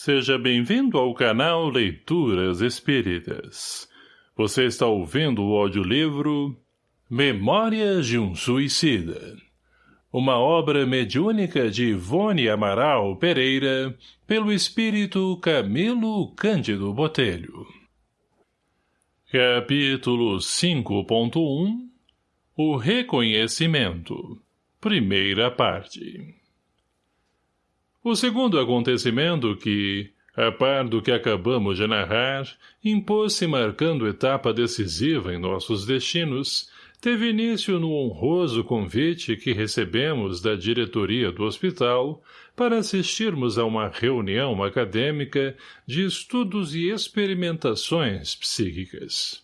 Seja bem-vindo ao canal Leituras Espíritas. Você está ouvindo o audiolivro Memórias de um Suicida. Uma obra mediúnica de Ivone Amaral Pereira, pelo espírito Camilo Cândido Botelho. Capítulo 5.1 O Reconhecimento Primeira parte o segundo acontecimento que, a par do que acabamos de narrar, impôs-se marcando etapa decisiva em nossos destinos, teve início no honroso convite que recebemos da diretoria do hospital para assistirmos a uma reunião acadêmica de estudos e experimentações psíquicas.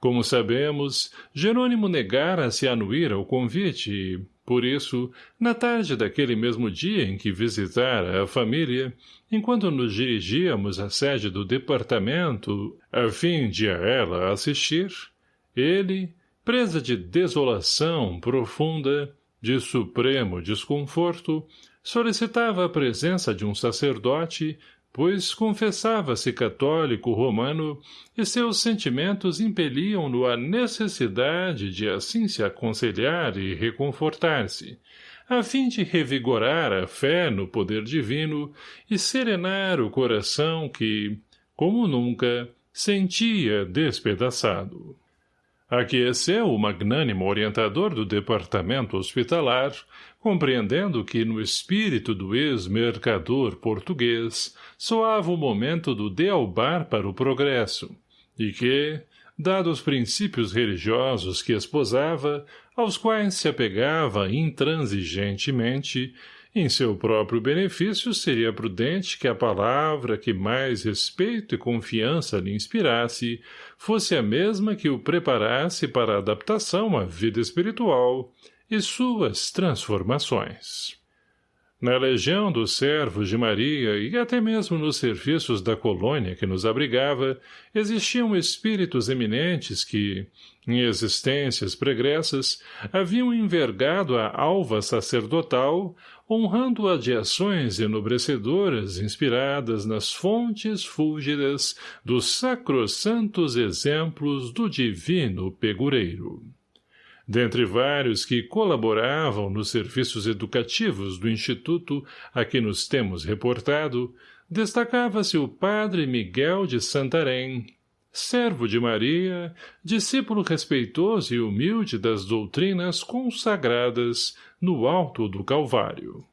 Como sabemos, Jerônimo negara-se a anuir ao convite e, por isso, na tarde daquele mesmo dia em que visitara a família, enquanto nos dirigíamos à sede do departamento, a fim de a ela assistir, ele, presa de desolação profunda, de supremo desconforto, solicitava a presença de um sacerdote pois confessava-se católico romano e seus sentimentos impeliam-no à necessidade de assim se aconselhar e reconfortar-se, a fim de revigorar a fé no poder divino e serenar o coração que, como nunca, sentia despedaçado. Aqueceu o magnânimo orientador do departamento hospitalar, compreendendo que no espírito do ex-mercador português soava o momento do dealbar para o progresso, e que, dados os princípios religiosos que esposava, aos quais se apegava intransigentemente, em seu próprio benefício seria prudente que a palavra que mais respeito e confiança lhe inspirasse fosse a mesma que o preparasse para a adaptação à vida espiritual e suas transformações. Na legião dos servos de Maria e até mesmo nos serviços da colônia que nos abrigava, existiam espíritos eminentes que, em existências pregressas, haviam envergado a alva sacerdotal, honrando-a de ações enobrecedoras inspiradas nas fontes fúlgidas dos sacrossantos exemplos do divino pegureiro. Dentre vários que colaboravam nos serviços educativos do Instituto a que nos temos reportado, destacava-se o padre Miguel de Santarém, servo de Maria, discípulo respeitoso e humilde das doutrinas consagradas no alto do Calvário.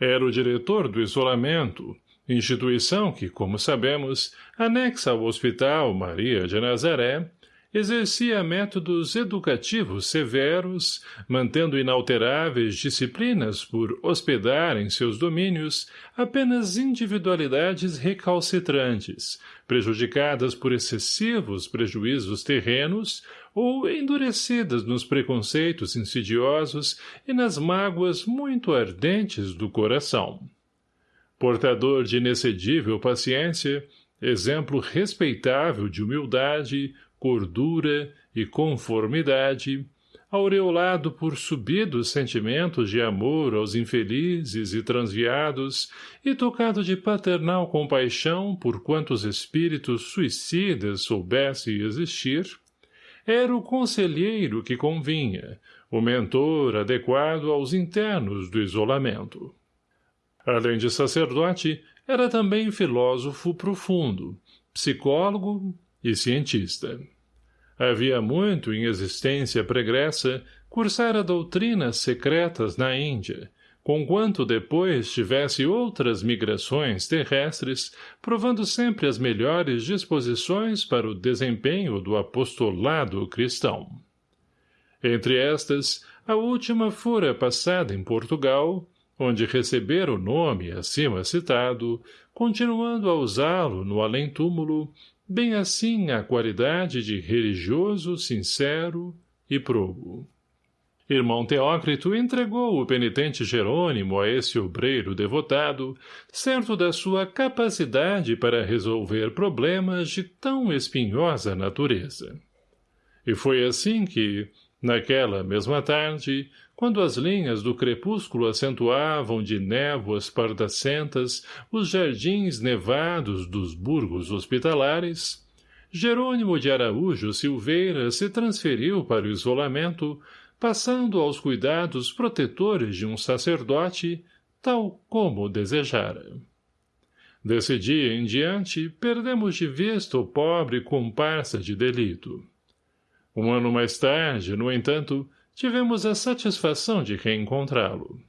Era o diretor do isolamento, instituição que, como sabemos, anexa ao Hospital Maria de Nazaré, exercia métodos educativos severos, mantendo inalteráveis disciplinas por hospedar em seus domínios apenas individualidades recalcitrantes, prejudicadas por excessivos prejuízos terrenos ou endurecidas nos preconceitos insidiosos e nas mágoas muito ardentes do coração. Portador de inexcedível paciência, exemplo respeitável de humildade, cordura e conformidade, aureolado por subidos sentimentos de amor aos infelizes e transviados e tocado de paternal compaixão por quantos espíritos suicidas soubesse existir, era o conselheiro que convinha, o mentor adequado aos internos do isolamento. Além de sacerdote, era também filósofo profundo, psicólogo e cientista. Havia muito em existência pregressa cursara doutrinas secretas na Índia, conquanto depois tivesse outras migrações terrestres, provando sempre as melhores disposições para o desempenho do apostolado cristão. Entre estas, a última fora passada em Portugal, onde recebera o nome acima citado, continuando a usá-lo no além-túmulo, bem assim a qualidade de religioso sincero e probo. Irmão Teócrito entregou o penitente Jerônimo a esse obreiro devotado, certo da sua capacidade para resolver problemas de tão espinhosa natureza. E foi assim que, Naquela mesma tarde, quando as linhas do crepúsculo acentuavam de névoas pardacentas os jardins nevados dos burgos hospitalares, Jerônimo de Araújo Silveira se transferiu para o isolamento, passando aos cuidados protetores de um sacerdote, tal como desejara. Desse dia em diante, perdemos de vista o pobre comparsa de delito. Um ano mais tarde, no entanto, tivemos a satisfação de reencontrá-lo.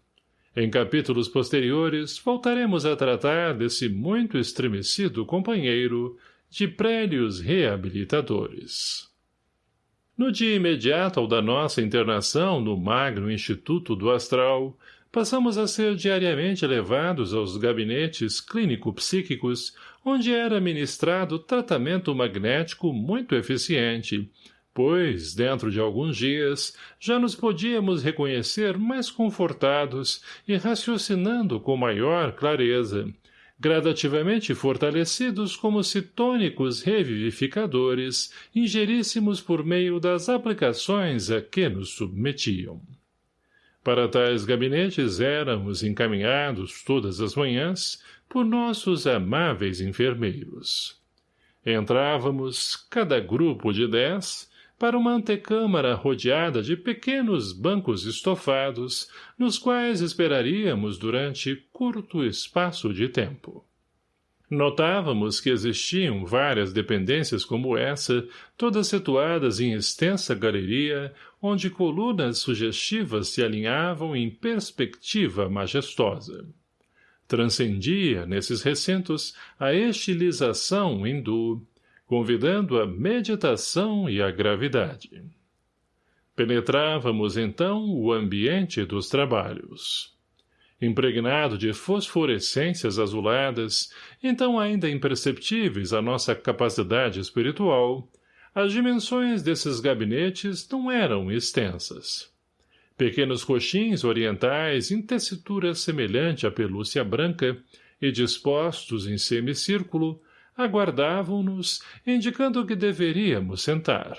Em capítulos posteriores, voltaremos a tratar desse muito estremecido companheiro de prélios reabilitadores. No dia imediato ao da nossa internação no magno Instituto do Astral, passamos a ser diariamente levados aos gabinetes clínico-psíquicos, onde era ministrado tratamento magnético muito eficiente, pois, dentro de alguns dias, já nos podíamos reconhecer mais confortados e raciocinando com maior clareza, gradativamente fortalecidos como se tônicos revivificadores ingeríssemos por meio das aplicações a que nos submetiam. Para tais gabinetes éramos encaminhados todas as manhãs por nossos amáveis enfermeiros. Entrávamos, cada grupo de dez, para uma antecâmara rodeada de pequenos bancos estofados, nos quais esperaríamos durante curto espaço de tempo. Notávamos que existiam várias dependências como essa, todas situadas em extensa galeria, onde colunas sugestivas se alinhavam em perspectiva majestosa. Transcendia, nesses recintos, a estilização hindu, convidando a meditação e a gravidade. Penetrávamos, então, o ambiente dos trabalhos impregnado de fosforescências azuladas, então ainda imperceptíveis à nossa capacidade espiritual, as dimensões desses gabinetes não eram extensas. Pequenos coxins orientais em tessitura semelhante à pelúcia branca e dispostos em semicírculo, aguardavam-nos, indicando que deveríamos sentar.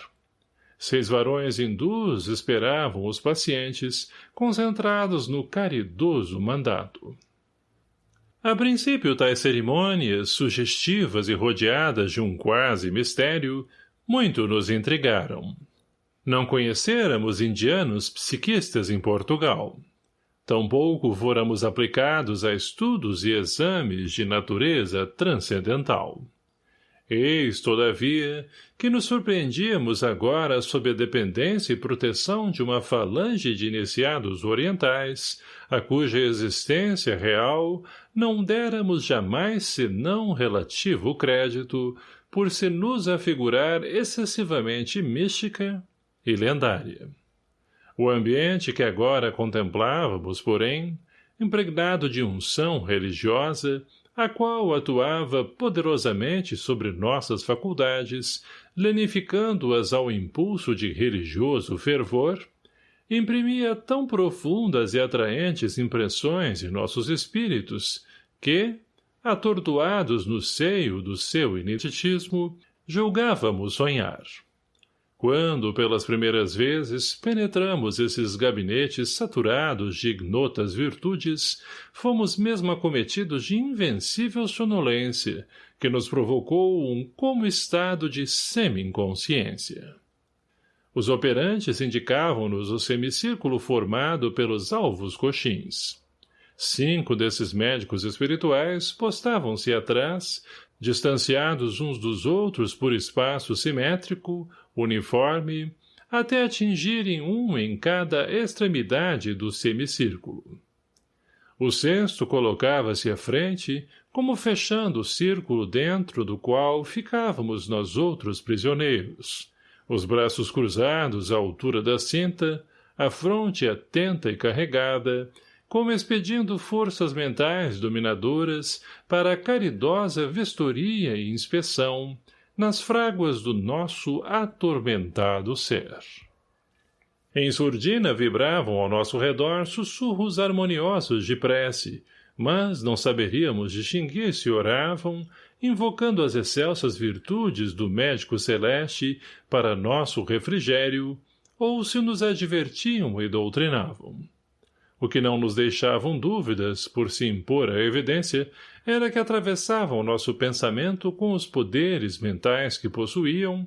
Seis varões hindus esperavam os pacientes, concentrados no caridoso mandato. A princípio, tais cerimônias, sugestivas e rodeadas de um quase mistério, muito nos intrigaram. Não conhecêramos indianos psiquistas em Portugal. Tampouco fôramos aplicados a estudos e exames de natureza transcendental. Eis, todavia, que nos surpreendíamos agora sob a dependência e proteção de uma falange de iniciados orientais, a cuja existência real não déramos jamais senão relativo crédito, por se nos afigurar excessivamente mística e lendária. O ambiente que agora contemplávamos, porém, impregnado de unção religiosa, a qual atuava poderosamente sobre nossas faculdades, lenificando-as ao impulso de religioso fervor, imprimia tão profundas e atraentes impressões em nossos espíritos, que, atordoados no seio do seu ineditismo, julgávamos sonhar. Quando, pelas primeiras vezes, penetramos esses gabinetes saturados de ignotas virtudes, fomos mesmo acometidos de invencível sonolência, que nos provocou um como estado de semi-inconsciência. Os operantes indicavam-nos o semicírculo formado pelos alvos coxins. Cinco desses médicos espirituais postavam-se atrás, distanciados uns dos outros por espaço simétrico, uniforme, até atingirem um em cada extremidade do semicírculo. O sexto colocava-se à frente, como fechando o círculo dentro do qual ficávamos nós outros prisioneiros, os braços cruzados à altura da cinta, a fronte atenta e carregada, como expedindo forças mentais dominadoras para a caridosa vistoria e inspeção, nas fráguas do nosso atormentado ser. Em surdina vibravam ao nosso redor sussurros harmoniosos de prece, mas não saberíamos distinguir se oravam, invocando as excelsas virtudes do médico celeste para nosso refrigério, ou se nos advertiam e doutrinavam. O que não nos deixavam dúvidas, por se impor à evidência, era que atravessavam nosso pensamento com os poderes mentais que possuíam,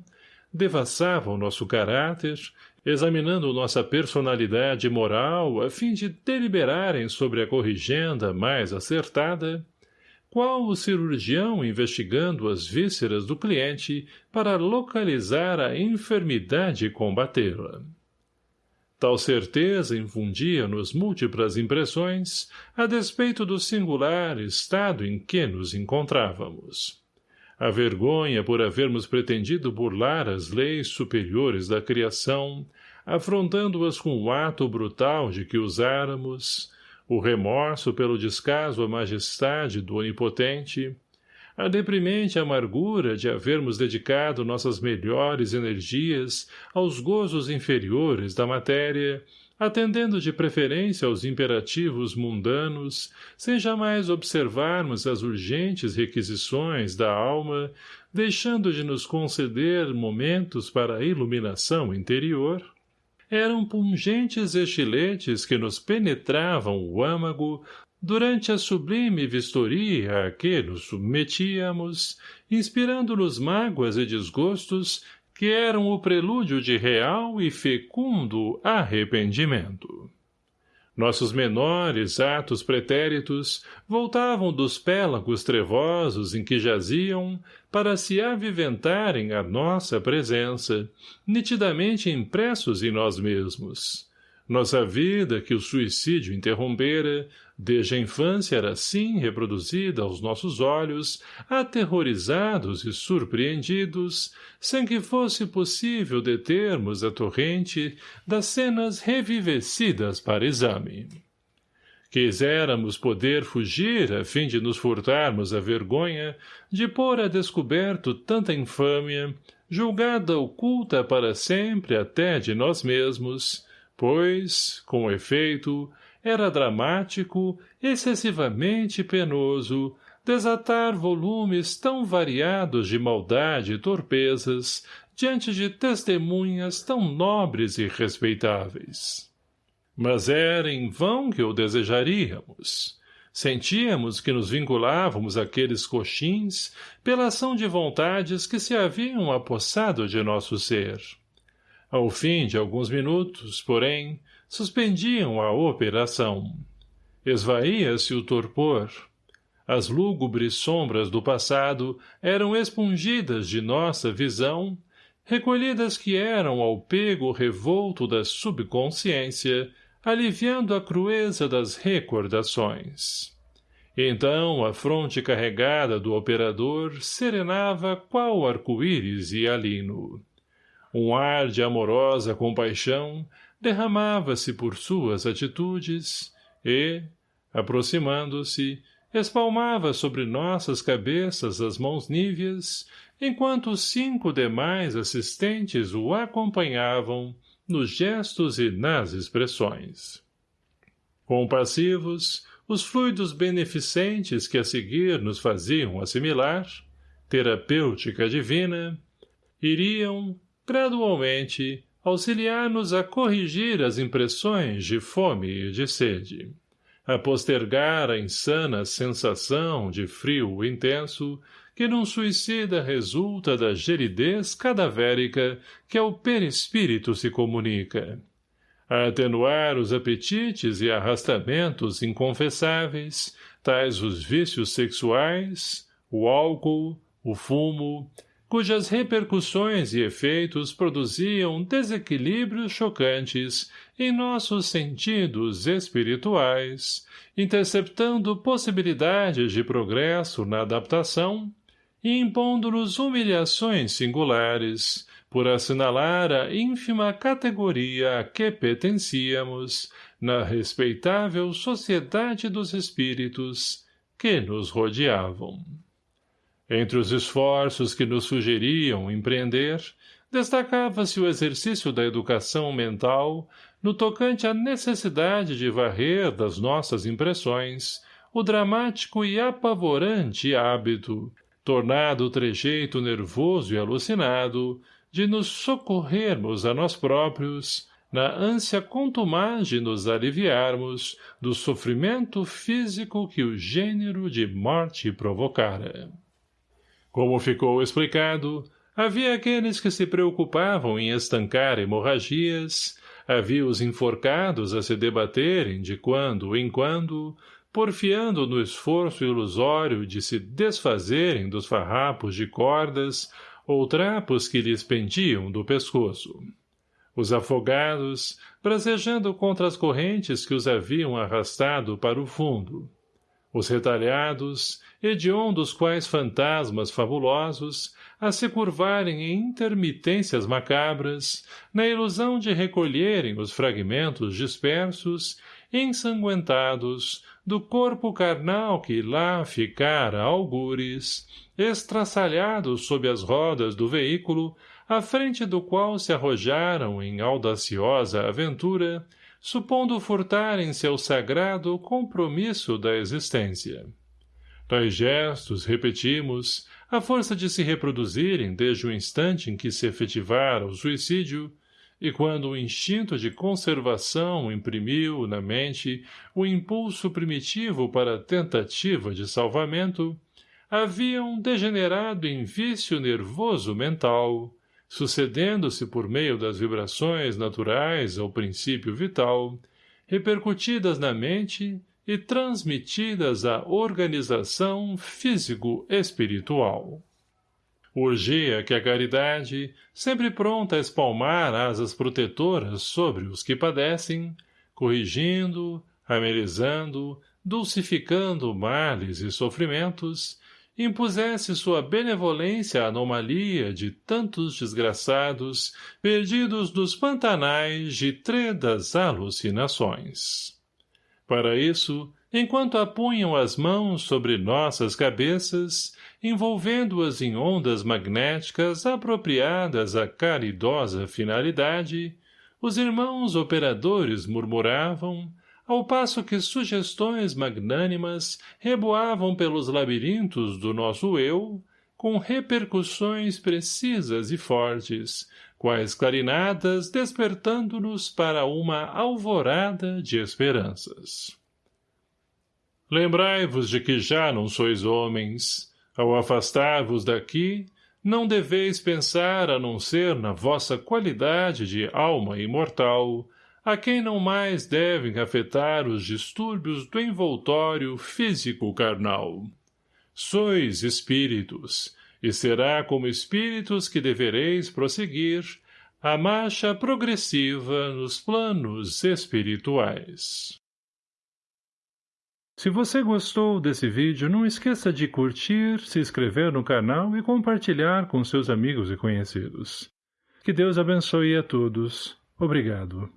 devassavam nosso caráter, examinando nossa personalidade moral a fim de deliberarem sobre a corrigenda mais acertada, qual o cirurgião investigando as vísceras do cliente para localizar a enfermidade e combatê-la. Tal certeza infundia-nos múltiplas impressões, a despeito do singular estado em que nos encontrávamos. A vergonha por havermos pretendido burlar as leis superiores da criação, afrontando-as com o ato brutal de que usáramos, o remorso pelo descaso à majestade do onipotente, a deprimente amargura de havermos dedicado nossas melhores energias aos gozos inferiores da matéria, atendendo de preferência aos imperativos mundanos, sem jamais observarmos as urgentes requisições da alma, deixando de nos conceder momentos para a iluminação interior, eram pungentes estiletes que nos penetravam o âmago durante a sublime vistoria a que nos submetíamos, inspirando-nos mágoas e desgostos que eram o prelúdio de real e fecundo arrependimento. Nossos menores atos pretéritos voltavam dos pélagos trevosos em que jaziam para se aviventarem à nossa presença, nitidamente impressos em nós mesmos. Nossa vida, que o suicídio interrompera, Desde a infância era assim reproduzida aos nossos olhos, aterrorizados e surpreendidos, sem que fosse possível determos a torrente das cenas revivecidas para exame. Quiséramos poder fugir a fim de nos furtarmos a vergonha de pôr a descoberto tanta infâmia, julgada oculta para sempre até de nós mesmos, pois, com efeito, era dramático, excessivamente penoso, desatar volumes tão variados de maldade e torpezas diante de testemunhas tão nobres e respeitáveis. Mas era em vão que o desejaríamos. Sentíamos que nos vinculávamos àqueles coxins pela ação de vontades que se haviam apossado de nosso ser. Ao fim de alguns minutos, porém, suspendiam a operação. Esvaía-se o torpor. As lúgubres sombras do passado eram expungidas de nossa visão, recolhidas que eram ao pego revolto da subconsciência, aliviando a crueza das recordações. Então a fronte carregada do operador serenava qual arco-íris e alino. Um ar de amorosa compaixão derramava-se por suas atitudes e, aproximando-se, espalmava sobre nossas cabeças as mãos níveas, enquanto os cinco demais assistentes o acompanhavam nos gestos e nas expressões. Compassivos, os fluidos beneficentes que a seguir nos faziam assimilar, terapêutica divina, iriam, gradualmente, auxiliar-nos a corrigir as impressões de fome e de sede, a postergar a insana sensação de frio intenso que num suicida resulta da geridez cadavérica que ao perispírito se comunica, a atenuar os apetites e arrastamentos inconfessáveis, tais os vícios sexuais, o álcool, o fumo, cujas repercussões e efeitos produziam desequilíbrios chocantes em nossos sentidos espirituais, interceptando possibilidades de progresso na adaptação e impondo-nos humilhações singulares, por assinalar a ínfima categoria a que pertencíamos na respeitável sociedade dos espíritos que nos rodeavam. Entre os esforços que nos sugeriam empreender, destacava-se o exercício da educação mental no tocante à necessidade de varrer das nossas impressões o dramático e apavorante hábito, tornado trejeito nervoso e alucinado, de nos socorrermos a nós próprios, na ânsia contumaz de nos aliviarmos do sofrimento físico que o gênero de morte provocara. Como ficou explicado, havia aqueles que se preocupavam em estancar hemorragias, havia os enforcados a se debaterem de quando em quando, porfiando no esforço ilusório de se desfazerem dos farrapos de cordas ou trapos que lhes pendiam do pescoço. Os afogados, bracejando contra as correntes que os haviam arrastado para o fundo. Os retalhados, hediondos quais fantasmas fabulosos, a se curvarem em intermitências macabras, na ilusão de recolherem os fragmentos dispersos, ensanguentados, do corpo carnal que lá ficara algures, estraçalhados sob as rodas do veículo, à frente do qual se arrojaram em audaciosa aventura, supondo furtarem seu sagrado compromisso da existência. Tais gestos, repetimos, à força de se reproduzirem desde o instante em que se efetivara o suicídio, e quando o instinto de conservação imprimiu na mente o impulso primitivo para a tentativa de salvamento, haviam degenerado em vício nervoso mental, sucedendo-se por meio das vibrações naturais ao princípio vital, repercutidas na mente e transmitidas à organização físico-espiritual. Urgia que a caridade, sempre pronta a espalmar asas protetoras sobre os que padecem, corrigindo, amenizando, dulcificando males e sofrimentos, impusesse sua benevolência à anomalia de tantos desgraçados perdidos nos pantanais de tredas alucinações. Para isso, enquanto apunham as mãos sobre nossas cabeças, envolvendo-as em ondas magnéticas apropriadas à caridosa finalidade, os irmãos operadores murmuravam, ao passo que sugestões magnânimas reboavam pelos labirintos do nosso eu, com repercussões precisas e fortes, quais clarinadas despertando-nos para uma alvorada de esperanças. Lembrai-vos de que já não sois homens, ao afastar-vos daqui, não deveis pensar a não ser na vossa qualidade de alma imortal, a quem não mais devem afetar os distúrbios do envoltório físico-carnal. Sois espíritos, e será como espíritos que devereis prosseguir a marcha progressiva nos planos espirituais. Se você gostou desse vídeo, não esqueça de curtir, se inscrever no canal e compartilhar com seus amigos e conhecidos. Que Deus abençoe a todos. Obrigado.